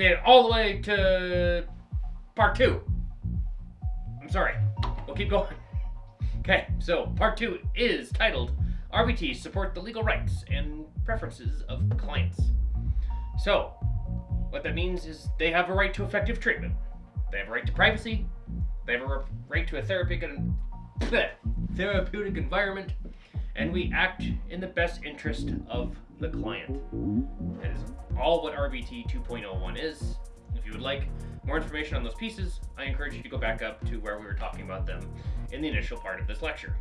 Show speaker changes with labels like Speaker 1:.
Speaker 1: made it all the way to part two. I'm sorry. We'll keep going. Okay, so part two is titled RBT Support the Legal Rights and Preferences of Clients. So, what that means is they have a right to effective treatment, they have a right to privacy, they have a right to a therapeutic, therapeutic environment, and we act in the best interest of the client. That is all what RBT 2.01 is. If you would like more information on those pieces, I encourage you to go back up to where we were talking about them in the initial part of this lecture.